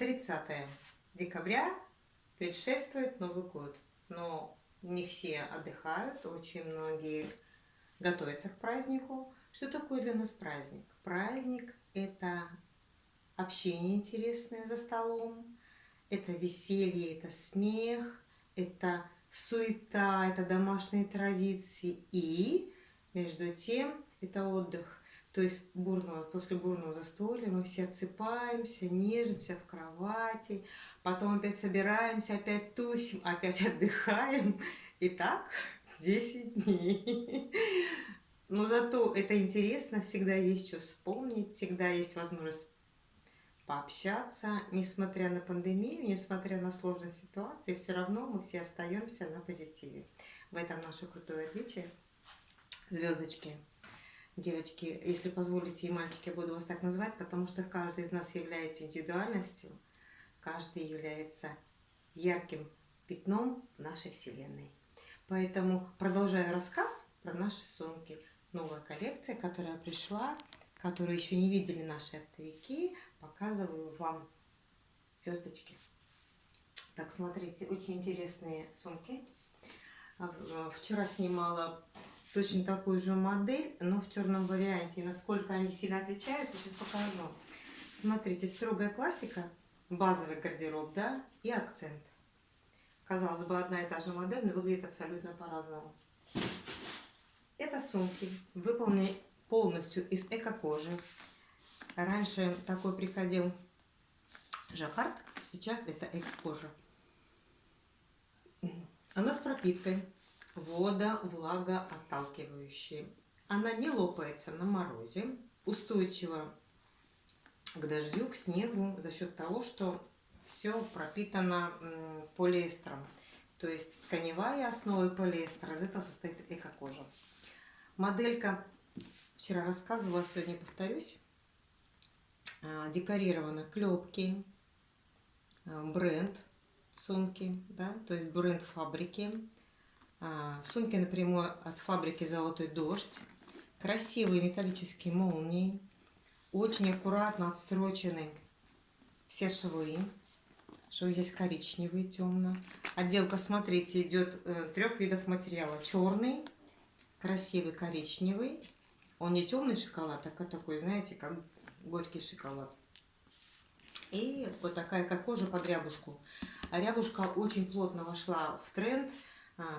30 декабря предшествует Новый год, но не все отдыхают, очень многие готовятся к празднику. Что такое для нас праздник? Праздник – это общение интересное за столом, это веселье, это смех, это суета, это домашние традиции и, между тем, это отдых. То есть бурного, после бурного застолья мы все отсыпаемся, нежимся в кровати, потом опять собираемся, опять тусим, опять отдыхаем. И так 10 дней. Но зато это интересно, всегда есть что вспомнить, всегда есть возможность пообщаться. Несмотря на пандемию, несмотря на сложные ситуации, все равно мы все остаемся на позитиве. В этом наше крутое отличие. Звездочки. Девочки, если позволите, и мальчики, я буду вас так называть, потому что каждый из нас является индивидуальностью, каждый является ярким пятном нашей Вселенной. Поэтому продолжаю рассказ про наши сумки. Новая коллекция, которая пришла, которую еще не видели наши оптовики, показываю вам звездочки. Так, смотрите, очень интересные сумки. Вчера снимала точно такую же модель, но в черном варианте. насколько они сильно отличаются, сейчас покажу. Смотрите, строгая классика, базовый гардероб, да, и акцент. Казалось бы, одна и та же модель, но выглядит абсолютно по-разному. Это сумки, выполнены полностью из эко-кожи. Раньше такой приходил жаккард, сейчас это эко-кожа. Она с пропиткой вода, влага отталкивающие. Она не лопается на морозе, устойчива к дождю, к снегу за счет того, что все пропитано полиэстером. То есть тканевая основа полиэстера, из этого состоит эко-кожа. Моделька, вчера рассказывала, сегодня повторюсь, а, декорирована клепки, а, бренд сумки, да, то есть бренд фабрики, сумки напрямую от фабрики «Золотой дождь». Красивые металлические молнии. Очень аккуратно отстрочены все швы. Швы здесь коричневые, темно. Отделка, смотрите, идет э, трех видов материала. Черный, красивый коричневый. Он не темный шоколад, а такой, знаете, как горький шоколад. И вот такая, как кожа под рябушку. А рябушка очень плотно вошла в тренд – а,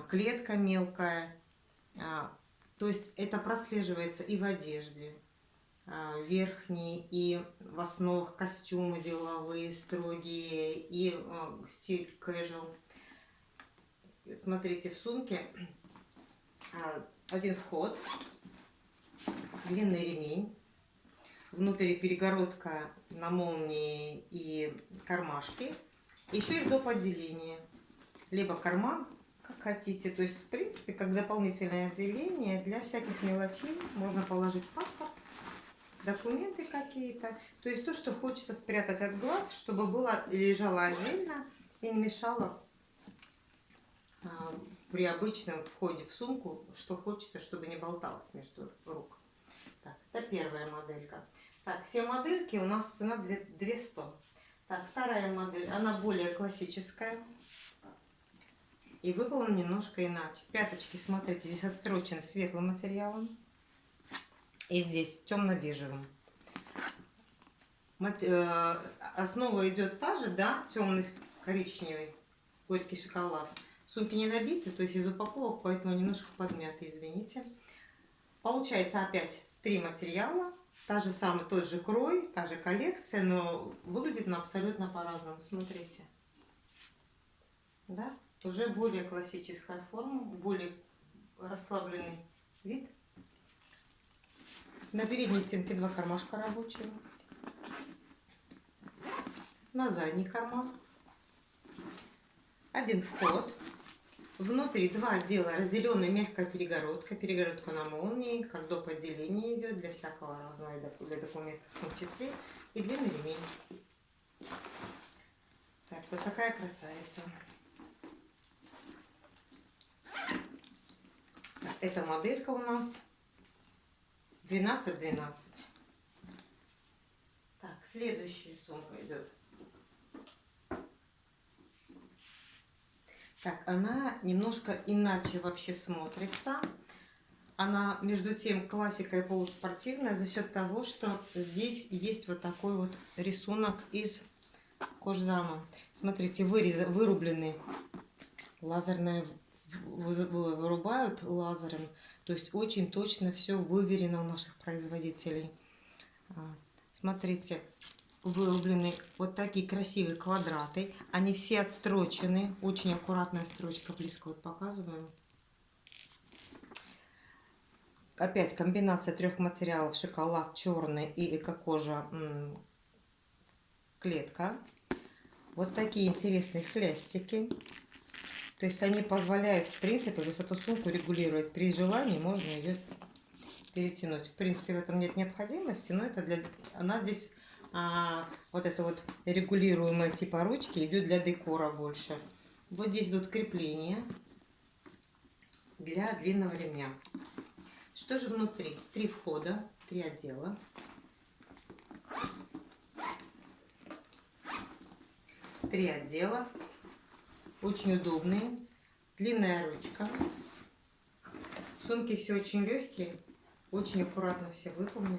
клетка мелкая. А, то есть это прослеживается и в одежде а, верхние, и в основах костюмы деловые, строгие, и стиль casual. Смотрите, в сумке один вход, длинный ремень, внутри перегородка на молнии и кармашки. Еще есть доп. отделение. Либо карман, как хотите. То есть, в принципе, как дополнительное отделение для всяких мелочей можно положить паспорт, документы какие-то. То есть то, что хочется спрятать от глаз, чтобы было лежало отдельно и не мешало а, при обычном входе в сумку, что хочется, чтобы не болталось между рук. Так, это первая моделька. Так, все модельки у нас цена 200. Так, вторая модель, она более классическая и выполнен немножко иначе. Пяточки, смотрите, здесь отстрочен светлым материалом и здесь темно-бежевым. Э, основа идет та же, да, темный коричневый, горький шоколад. Сумки не набиты, то есть из упаковок, поэтому немножко подмяты, извините. Получается опять три материала, та же самая, тот же крой, та же коллекция, но выглядит она абсолютно по-разному. Смотрите. Да? Уже более классическая форма, более расслабленный вид. На передней стенке два кармашка рабочего. На задний карман. Один вход. Внутри два отдела, разделенная мягкая перегородка. Перегородка на молнии, как доп. отделение идет для всякого разного для документов в том числе. И длинный ремень. Так, вот такая красавица. Эта моделька у нас 12-12. Так, следующая сумка идет. Так, она немножко иначе вообще смотрится. Она, между тем, классика и полуспортивная за счет того, что здесь есть вот такой вот рисунок из кожзама. Смотрите, вырезы вырублены лазерная вырубают лазером. То есть очень точно все выверено у наших производителей. А, смотрите, вырублены вот такие красивые квадраты. Они все отстрочены. Очень аккуратная строчка. Близко вот показываю. Опять комбинация трех материалов. Шоколад черный и эко-кожа клетка. Вот такие интересные хлястики. То есть они позволяют, в принципе, высоту сумку регулировать. При желании можно ее перетянуть. В принципе, в этом нет необходимости, но это для... Она здесь, а, вот это вот регулируемая типа ручки, идет для декора больше. Вот здесь идут крепления для длинного ремня. Что же внутри? Три входа, три отдела. Три отдела. Очень удобные. Длинная ручка. Сумки все очень легкие. Очень аккуратно все выполнены.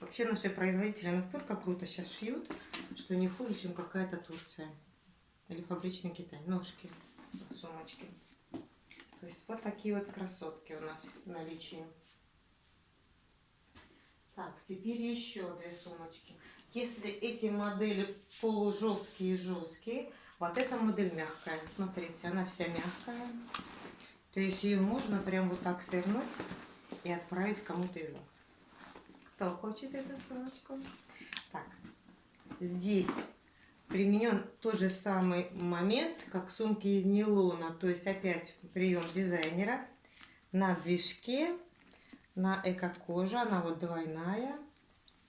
Вообще наши производители настолько круто сейчас шьют, что не хуже, чем какая-то Турция. Или фабричный Китай. Ножки, сумочки. То есть вот такие вот красотки у нас в наличии. Так, теперь еще две сумочки. Если эти модели полужесткие и жесткие, вот эта модель мягкая. Смотрите, она вся мягкая. То есть ее можно прям вот так свернуть и отправить кому-то из вас. Кто хочет эту сумочку? Так, здесь применен тот же самый момент, как сумки из нейлона. То есть опять прием дизайнера на движке, на эко-коже. Она вот двойная.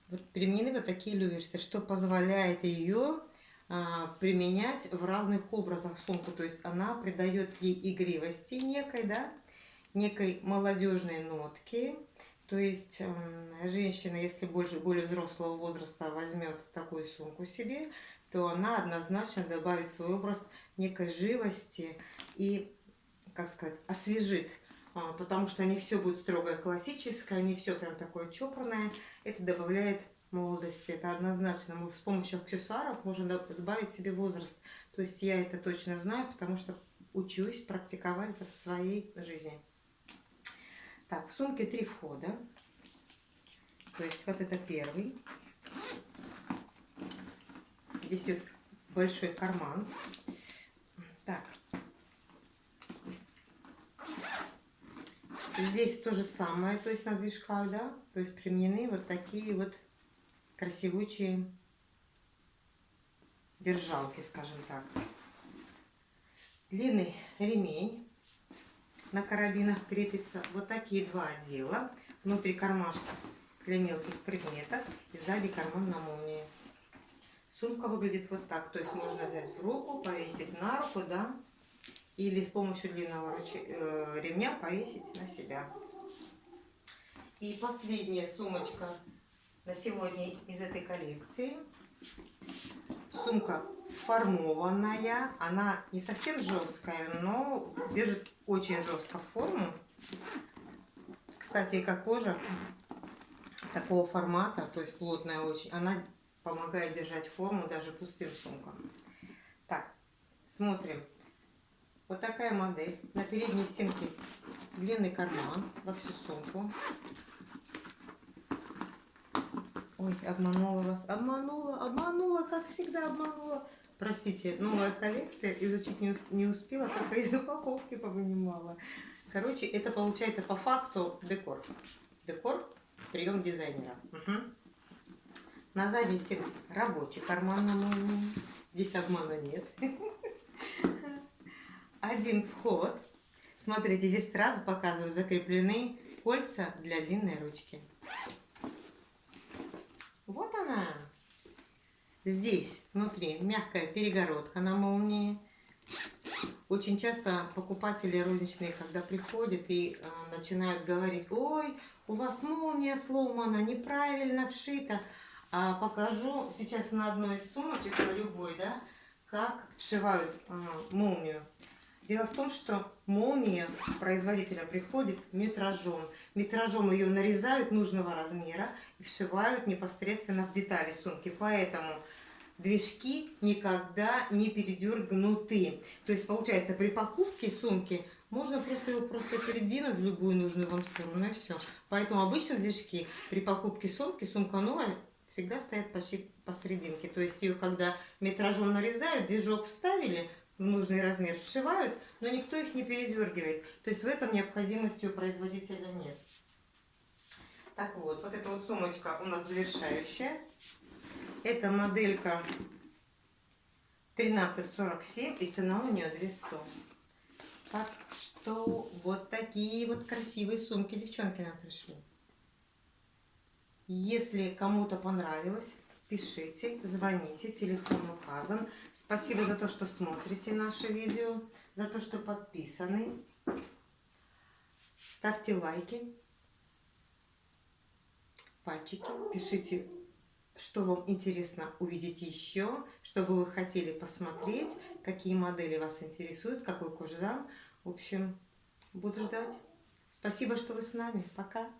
Вот применены вот такие люверсы, что позволяет ее применять в разных образах сумку. То есть она придает ей игривости некой, да, некой молодежной нотки. То есть э, женщина, если больше, более взрослого возраста возьмет такую сумку себе, то она однозначно добавит свой образ некой живости и, как сказать, освежит. А, потому что не все будет строгое классическое, не все прям такое чопорное. Это добавляет молодости. Это однозначно. С помощью аксессуаров можно сбавить себе возраст. То есть я это точно знаю, потому что учусь практиковать это в своей жизни. Так, в сумке три входа. То есть вот это первый. Здесь идет большой карман. Так. Здесь то же самое, то есть на движках, да, то есть применены вот такие вот красивучие держалки, скажем так. Длинный ремень на карабинах крепится. Вот такие два отдела. Внутри кармашка для мелких предметов и сзади карман на молнии. Сумка выглядит вот так. То есть можно взять в руку, повесить на руку, да, или с помощью длинного э, ремня повесить на себя. И последняя сумочка на сегодня из этой коллекции. Сумка формованная. Она не совсем жесткая, но держит очень жестко форму. Кстати, как кожа такого формата, то есть плотная очень, она помогает держать форму даже пустым сумкам. Так, смотрим. Вот такая модель. На передней стенке длинный карман во всю сумку. Ой, обманула вас. Обманула, обманула, как всегда обманула. Простите, новая коллекция, изучить не, не успела, только из упаковки повынимала. Короче, это получается по факту декор. Декор, прием дизайнера. Угу. На стенке рабочий карман молнии. Здесь обмана нет. Один вход. Смотрите, здесь сразу показываю закреплены кольца для длинной ручки. Вот она. Здесь внутри мягкая перегородка на молнии. Очень часто покупатели розничные, когда приходят и э, начинают говорить, ой, у вас молния сломана, неправильно вшита. А покажу сейчас на одной из сумочек, на любой, да, как вшивают э, молнию. Дело в том, что молния производителя приходит метражом. Метражом ее нарезают нужного размера и вшивают непосредственно в детали сумки. Поэтому движки никогда не передергнуты. То есть, получается, при покупке сумки можно просто его просто передвинуть в любую нужную вам сторону и все. Поэтому обычно движки при покупке сумки, сумка новая, всегда стоят почти посерединке. То есть ее когда метражом нарезают, движок вставили, в нужный размер сшивают, но никто их не передергивает. То есть в этом необходимости у производителя нет. Так вот, вот эта вот сумочка у нас завершающая. Это моделька 1347 и цена у нее 200. Так что вот такие вот красивые сумки девчонки нам пришли. Если кому-то понравилось, пишите, звоните, телефон указан. Спасибо за то, что смотрите наше видео, за то, что подписаны. Ставьте лайки, пальчики, пишите что вам интересно увидеть еще, что бы вы хотели посмотреть, какие модели вас интересуют, какой кожзам. В общем, буду ждать. Спасибо, что вы с нами. Пока.